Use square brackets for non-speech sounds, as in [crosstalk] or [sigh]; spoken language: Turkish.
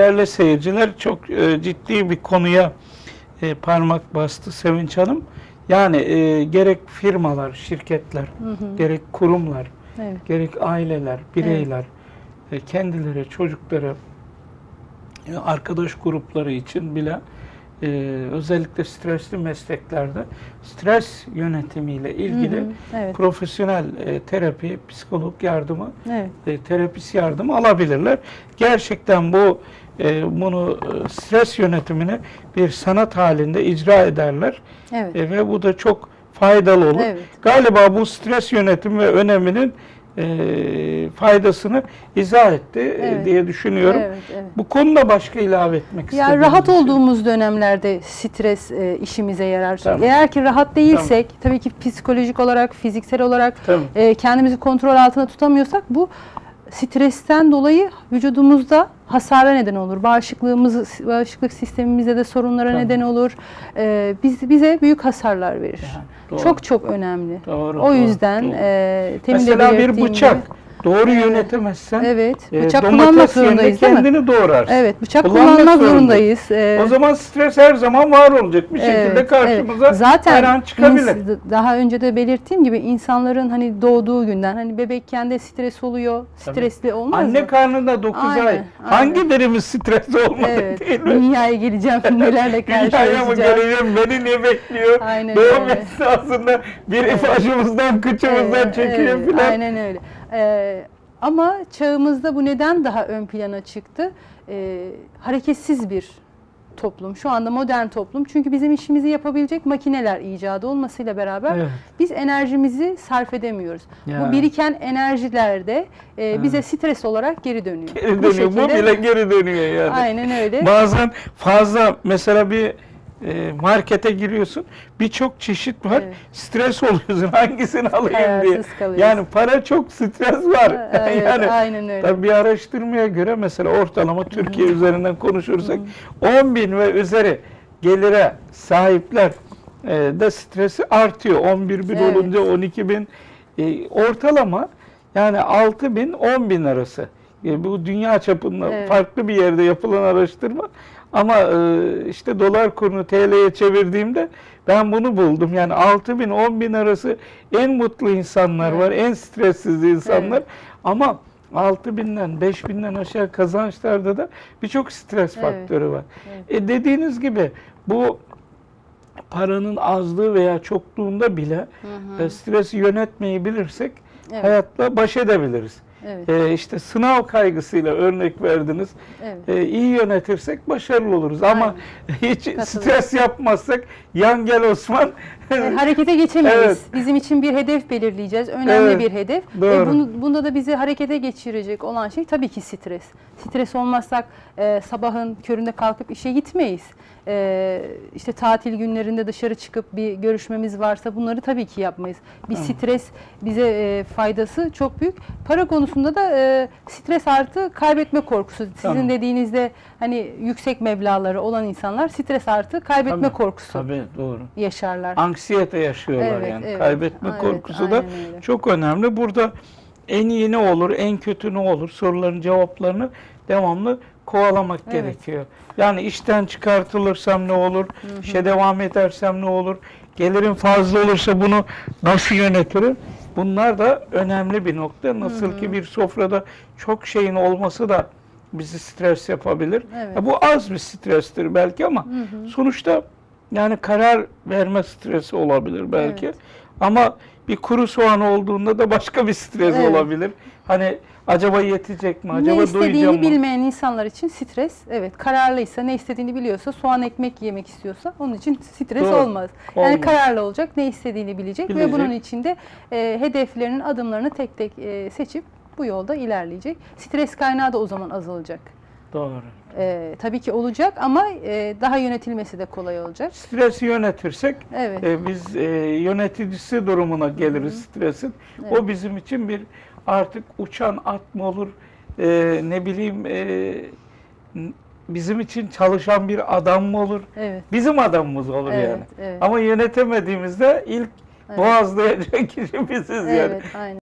değerli seyirciler çok e, ciddi bir konuya e, parmak bastı Sevinç Hanım. Yani e, gerek firmalar, şirketler, gerek kurumlar, Evet. gerek aileler, bireyler e, kendileri, çocukları, e, arkadaş grupları için bile e, özellikle stresli mesleklerde stres yönetimiyle ilgili Hı hı, evet. profesyonel e, terapi, psikolog yardımı Evet. e, terapist yardımı alabilirler. Gerçekten bu e, bunu e, stres yönetimini bir sanat halinde icra ederler Evet. E, ve bu da çok faydalı olur. Evet. Galiba bu stres yönetimi ve öneminin e, faydasını izah etti e, Evet. diye düşünüyorum. Evet, evet. Bu konuda başka ilave etmek Ya istediğiniz rahat bir şey- olduğumuz dönemlerde stres e, işimize yarar. Tamam. Eğer ki rahat değilsek, tabii ki psikolojik olarak, fiziksel olarak Tamam. e, kendimizi kontrol altında tutamıyorsak bu stresten dolayı vücudumuzda hasara neden olur. Bağışıklığımız, bağışıklık sistemimizde de sorunlara Tamam. neden olur. E, biz bize büyük hasarlar verir. Yani, doğru. Çok çok önemli. Doğru, o doğru, yüzden doğru. e, temin Mesela bir bıçak gibi- doğru Evet. yönetemezsen Evet, e, bıçak domates kullanmak zorundayız kendini doğrarsın. Evet, bıçak Kullanmak kullanmak zorundayız. zorundayız. E, O zaman stres her zaman var olacak. Bir şekilde Evet, karşımıza evet. Zaten her an çıkabilir. daha önce de belirttiğim gibi insanların hani doğduğu günden hani bebekken de stres oluyor. Tabii. Stresli olmaz Anne mı? karnında 9 Aynen, ay. aynen. Hangi birimiz stres olmadı Evet. değil mi? Dünyaya geleceğim nelerle [laughs] Dünyaya mı karşılaşacağım. geleceğim? Beni ne bekliyor? Aynen Doğum öyle. esnasında biri başımızdan, kıçımızdan Evet, çekiyor evet, filan. Aynen öyle. Ee, ama çağımızda bu neden daha ön plana çıktı? Ee, hareketsiz bir toplum. Şu anda modern toplum. Çünkü bizim işimizi yapabilecek makineler icadı olmasıyla beraber Evet. biz enerjimizi sarf edemiyoruz. Ya. Bu biriken enerjiler de e, bize stres olarak geri dönüyor. Geri dönüyor. Bu, bile geri dönüyor yani. Aynen öyle. Bazen fazla mesela bir e, markete giriyorsun birçok çeşit var. Evet. Stres oluyorsun [laughs] hangisini alayım diye. Yani para çok stres var. Evet, [laughs] yani aynen öyle. tabii bir araştırmaya göre mesela ortalama Türkiye üzerinden konuşursak 10 bin ve üzeri gelire sahipler e, de stresi artıyor. 11 bin Evet. olunca 12 bin e, ortalama yani 6 bin 10 bin arası. E, bu dünya çapında Evet. farklı bir yerde yapılan araştırma. Ama e, işte dolar kurunu TL'ye çevirdiğimde ben bunu buldum. Yani 6 bin 10 bin arası en mutlu insanlar Evet. var, en stressiz insanlar. Evet. Ama 6 binden 5 binden aşağı kazançlarda da birçok stres Evet. faktörü var. Evet. E dediğiniz gibi bu paranın azlığı veya çokluğunda bile e, stresi yönetmeyi bilirsek Evet. hayatla baş edebiliriz. Evet. E, işte sınav kaygısıyla örnek verdiniz. Evet. E, iyi yönetirsek başarılı oluruz ama [laughs] hiç stres yapmazsak yan gel Osman. E, harekete geçemeyiz. Evet. Bizim için bir hedef belirleyeceğiz. Önemli Evet, bir hedef. doğru. E, bunu, bunda da bizi harekete geçirecek olan şey tabii ki stres. Stres olmazsak e, sabahın köründe kalkıp işe gitmeyiz. E, işte tatil günlerinde dışarı çıkıp bir görüşmemiz varsa bunları tabii ki yapmayız. Bir stres bize e, faydası çok büyük. Para konusunda da e, stres artı kaybetme korkusu. Sizin Tamam. dediğinizde hani yüksek meblağları olan insanlar stres artı kaybetme Tabii, korkusu Tabii doğru. yaşarlar. Anksiyete yaşıyorlar Evet, yani. evet. Kaybetme Evet, korkusu da aynen öyle. çok önemli. Burada en iyi ne olur, en kötü ne olur soruların cevaplarını devamlı kovalamak Evet. gerekiyor. Yani işten çıkartılırsam ne olur, işe devam edersem ne olur, gelirim fazla olursa bunu nasıl yönetirim? Bunlar da önemli bir nokta. Nasıl ki bir sofrada çok şeyin olması da bizi stres yapabilir. Evet. Ya bu az bir strestir belki ama sonuçta yani karar verme stresi olabilir belki. Evet. Ama bir kuru soğan olduğunda da başka bir stres Evet. olabilir. Hani acaba yetecek mi? Acaba ne istediğini mı? bilmeyen insanlar için stres, evet kararlıysa, ne istediğini biliyorsa, soğan ekmek yemek istiyorsa onun için stres Doğru. olmaz. Yani Olmaz. kararlı olacak, ne istediğini bilecek, ve Bilecek. bunun içinde e, hedeflerinin adımlarını tek tek e, seçip bu yolda ilerleyecek. Stres kaynağı da o zaman azalacak. Doğru. E, tabii ki olacak ama e, daha yönetilmesi de kolay olacak. Stresi yönetirsek Evet. e, biz e, yöneticisi durumuna geliriz stresin. Evet. O bizim için bir artık uçan at mı olur, e, ne bileyim e, bizim için çalışan bir adam mı olur? Evet. Bizim adamımız olur Evet, yani. evet. Ama yönetemediğimizde ilk Evet. boğazlayacak [laughs] kişi biziz yani. Evet, aynen.